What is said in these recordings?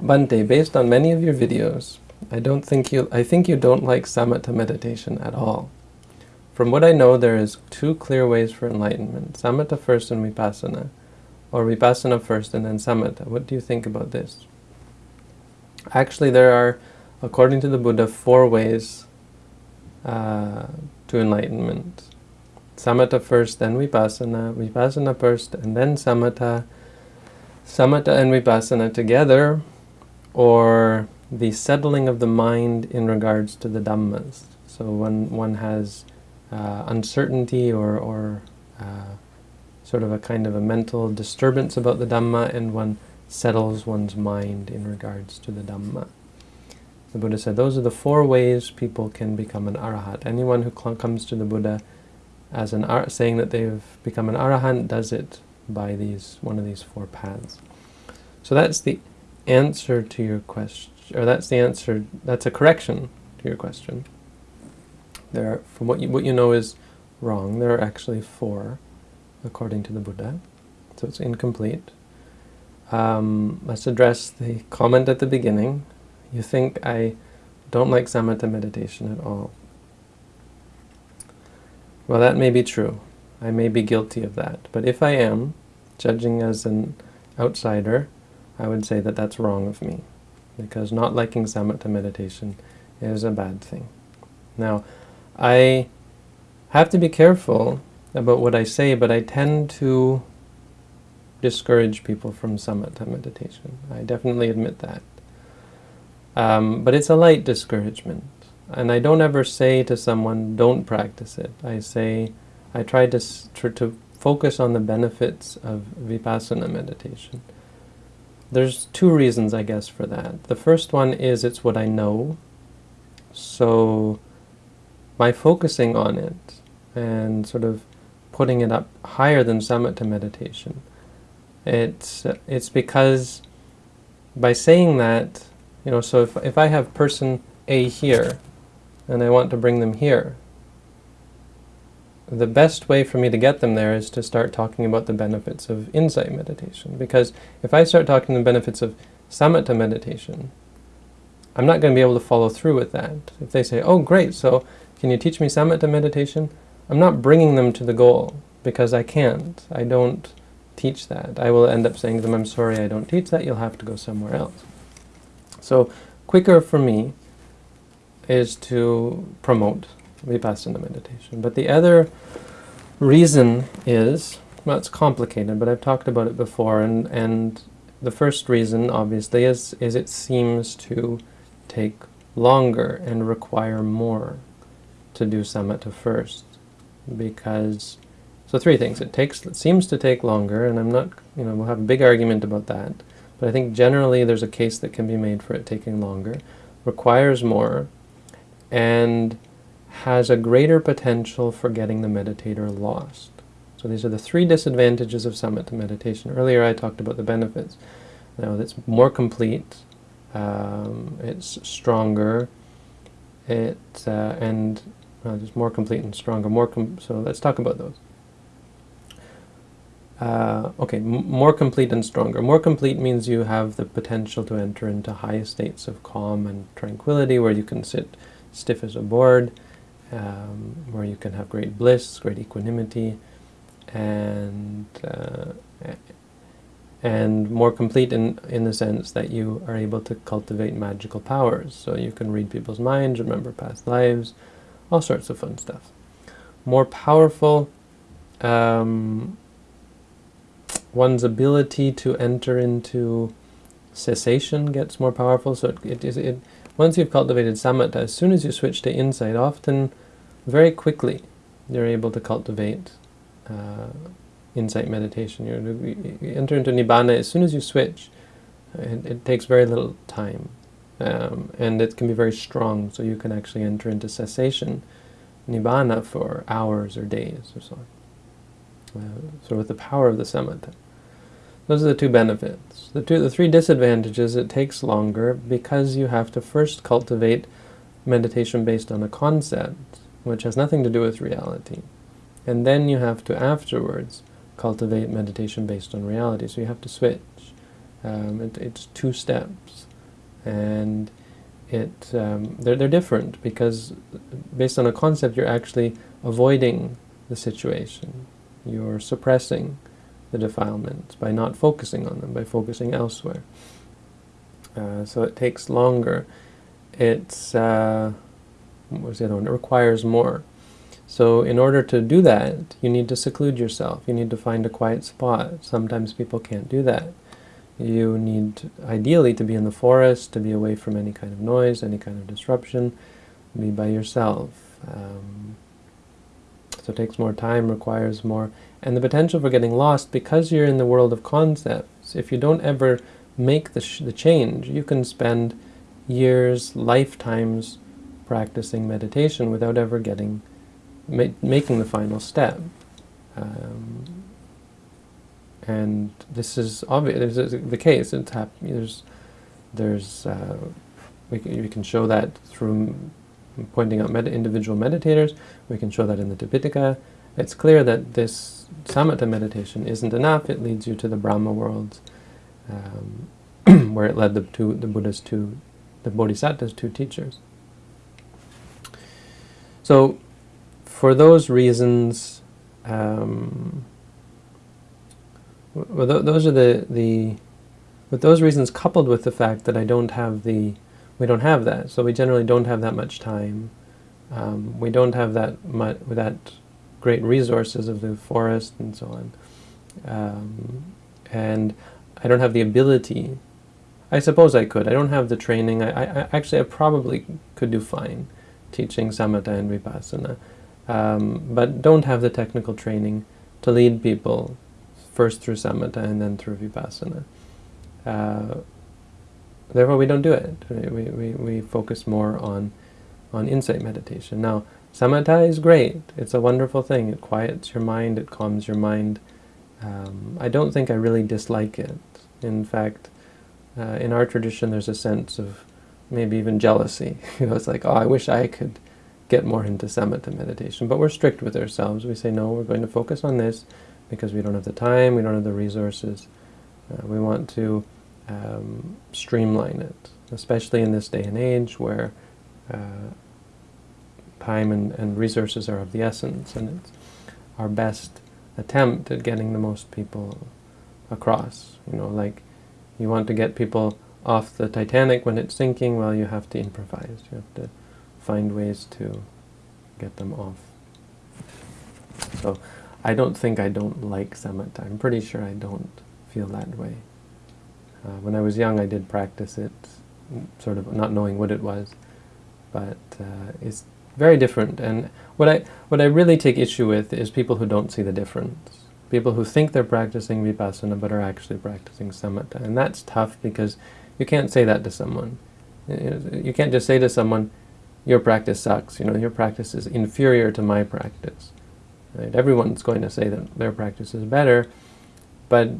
Bhante, based on many of your videos, I don't think you I think you don't like samatha meditation at all. From what I know, there is two clear ways for enlightenment, samatha first and vipassana, or vipassana first and then samatha. What do you think about this? Actually, there are, according to the Buddha, four ways uh, to enlightenment. Samatha first, then vipassana, vipassana first, and then samatha, samatha and vipassana together, or the settling of the mind in regards to the Dhammas. So when one has uh, uncertainty or, or uh, sort of a kind of a mental disturbance about the Dhamma and one settles one's mind in regards to the Dhamma. The Buddha said those are the four ways people can become an arahat. Anyone who comes to the Buddha as an saying that they've become an arahant does it by these one of these four paths. So that's the answer to your question, or that's the answer, that's a correction to your question. There are, from what you, what you know is wrong, there are actually four, according to the Buddha, so it's incomplete. Um, let's address the comment at the beginning. You think I don't like samatha meditation at all. Well, that may be true. I may be guilty of that. But if I am, judging as an outsider, I would say that that's wrong of me, because not liking samatha meditation is a bad thing. Now, I have to be careful about what I say, but I tend to discourage people from samatha meditation. I definitely admit that. Um, but it's a light discouragement. And I don't ever say to someone, don't practice it. I say, I try to, to focus on the benefits of vipassana meditation. There's two reasons, I guess, for that. The first one is it's what I know. So by focusing on it and sort of putting it up higher than samatha meditation, it's, it's because by saying that, you know, so if, if I have person A here, and I want to bring them here, the best way for me to get them there is to start talking about the benefits of insight meditation. Because if I start talking the benefits of samatha meditation, I'm not going to be able to follow through with that. If they say, oh great, so can you teach me samatha meditation? I'm not bringing them to the goal, because I can't. I don't teach that. I will end up saying to them, I'm sorry, I don't teach that, you'll have to go somewhere else. So quicker for me is to promote vipassana meditation. But the other reason is, well, it's complicated, but I've talked about it before, and, and the first reason, obviously, is, is it seems to take longer and require more to do samatha first. Because, so three things. It takes, it seems to take longer, and I'm not, you know, we'll have a big argument about that. But I think generally there's a case that can be made for it taking longer, requires more, and has a greater potential for getting the meditator lost. So these are the three disadvantages of samatha meditation. Earlier I talked about the benefits. Now it's more complete, um, it's stronger, it uh, and well, it's more complete and stronger. More so let's talk about those. Uh, okay, more complete and stronger. More complete means you have the potential to enter into high states of calm and tranquility where you can sit stiff as a board, um, where you can have great bliss, great equanimity, and uh, and more complete in, in the sense that you are able to cultivate magical powers. So you can read people's minds, remember past lives, all sorts of fun stuff. More powerful, um, one's ability to enter into cessation gets more powerful. So it, it, it once you've cultivated samatha, as soon as you switch to insight, often very quickly you're able to cultivate uh, insight meditation. you you enter into nibbana as soon as you switch. It, it takes very little time. Um, and it can be very strong, so you can actually enter into cessation, nibbana, for hours or days or so. Uh, so with the power of the samatha. Those are the two benefits. The, two, the three disadvantages, it takes longer because you have to first cultivate meditation based on a concept, which has nothing to do with reality. And then you have to afterwards cultivate meditation based on reality. So you have to switch. Um, it, it's two steps, and it um, they're, they're different because based on a concept you're actually avoiding the situation. You're suppressing the defilements by not focusing on them, by focusing elsewhere. Uh, so it takes longer. It's, uh, what was the other one? It requires more. So in order to do that, you need to seclude yourself. You need to find a quiet spot. Sometimes people can't do that. You need, ideally, to be in the forest, to be away from any kind of noise, any kind of disruption, be by yourself. Um, so it takes more time, requires more, and the potential for getting lost, because you're in the world of concepts, if you don't ever make the, the change, you can spend years, lifetimes practicing meditation without ever getting, ma making the final step. Um, and this is obvious. This is the case. It's happening. There's, there's, uh, we can, we can show that through pointing out med individual meditators. We can show that in the Tipitaka. It's clear that this samatha meditation isn't enough. It leads you to the Brahma worlds, um, where it led the two, the Buddha's two, the Bodhisattva's two teachers. So, for those reasons, um, well, th those are the, the, with those reasons coupled with the fact that I don't have the, we don't have that, so we generally don't have that much time. Um, we don't have that much, that great resources of the forest and so on. Um, and I don't have the ability, I suppose I could, I don't have the training, I, I actually I probably could do fine teaching samatha and vipassana, um, but don't have the technical training to lead people first through samatha and then through vipassana. Uh, therefore, we don't do it. We, we, we focus more on, on insight meditation. Now, samatha is great. It's a wonderful thing. It quiets your mind, it calms your mind. Um, I don't think I really dislike it. In fact, uh, in our tradition there's a sense of maybe even jealousy. you know, it's like, oh, I wish I could get more into samatha meditation. But we're strict with ourselves. We say, no, we're going to focus on this, because we don't have the time, we don't have the resources. Uh, we want to um, streamline it, especially in this day and age where uh, time and, and resources are of the essence, and it's our best attempt at getting the most people across. You know, like you want to get people off the Titanic when it's sinking, well, you have to improvise. You have to find ways to get them off. So I don't think I don't like samatha. I'm pretty sure I don't feel that way. Uh, when I was young, I did practice it, sort of not knowing what it was, but uh, it's very different. And what I what I really take issue with is people who don't see the difference. People who think they're practicing vipassana but are actually practicing samatha, and that's tough because you can't say that to someone. You can't just say to someone, "Your practice sucks." You know, your practice is inferior to my practice. Right? Everyone's going to say that their practice is better, but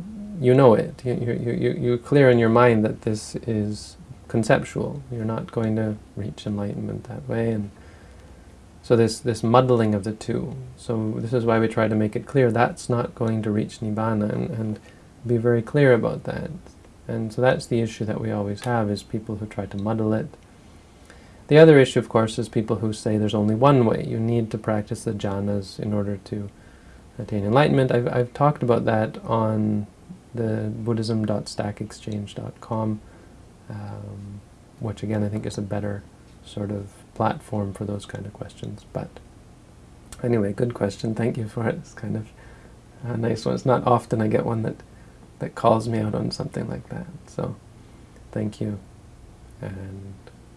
you know it. You, you, you, you're clear in your mind that this is conceptual. You're not going to reach enlightenment that way. and So this, this muddling of the two. So this is why we try to make it clear that's not going to reach Nibbana and, and be very clear about that. And so that's the issue that we always have, is people who try to muddle it the other issue, of course, is people who say there's only one way. You need to practice the jhanas in order to attain enlightenment. I've, I've talked about that on the buddhism.stackexchange.com, um, which again I think is a better sort of platform for those kind of questions. But anyway, good question. Thank you for it. It's kind of a nice one. It's not often I get one that, that calls me out on something like that. So thank you. And